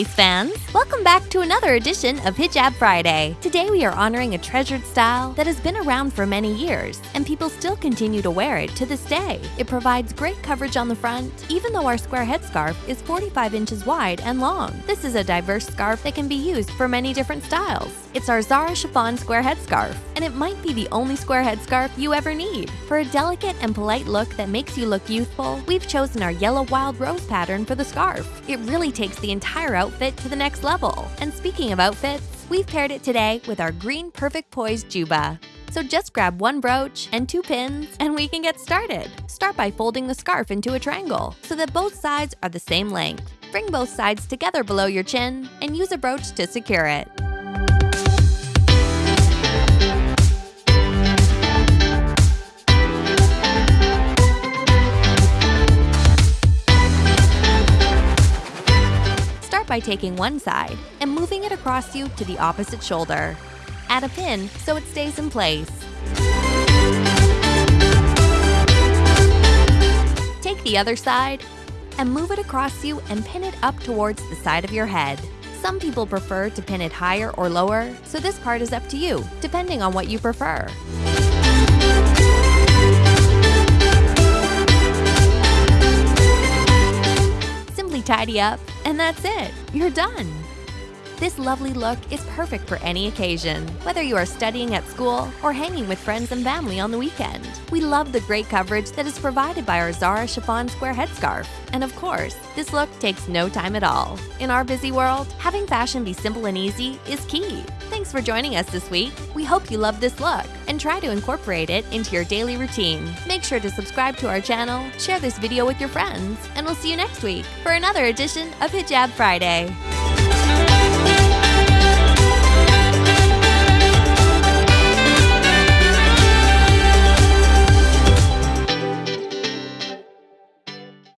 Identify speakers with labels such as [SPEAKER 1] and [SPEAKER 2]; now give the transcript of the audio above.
[SPEAKER 1] Fans! Welcome back to another edition of Hijab Friday. Today we are honoring a treasured style that has been around for many years, and people still continue to wear it to this day. It provides great coverage on the front, even though our square headscarf is 45 inches wide and long. This is a diverse scarf that can be used for many different styles. It's our Zara chiffon square headscarf, and it might be the only square headscarf you ever need. For a delicate and polite look that makes you look youthful, we've chosen our yellow wild rose pattern for the scarf. It really takes the entire outfit to the next level. And speaking of outfits, we've paired it today with our green perfect Poise juba. So just grab one brooch and two pins and we can get started. Start by folding the scarf into a triangle so that both sides are the same length. Bring both sides together below your chin and use a brooch to secure it. By taking one side and moving it across you to the opposite shoulder. Add a pin so it stays in place. Take the other side and move it across you and pin it up towards the side of your head. Some people prefer to pin it higher or lower, so this part is up to you, depending on what you prefer. Simply tidy up, and that's it. You're done. This lovely look is perfect for any occasion, whether you are studying at school or hanging with friends and family on the weekend. We love the great coverage that is provided by our Zara chiffon square headscarf. And of course, this look takes no time at all. In our busy world, having fashion be simple and easy is key. Thanks for joining us this week. We hope you love this look and try to incorporate it into your daily routine. Make sure to subscribe to our channel, share this video with your friends, and we'll see you next week for another edition of Hijab Friday.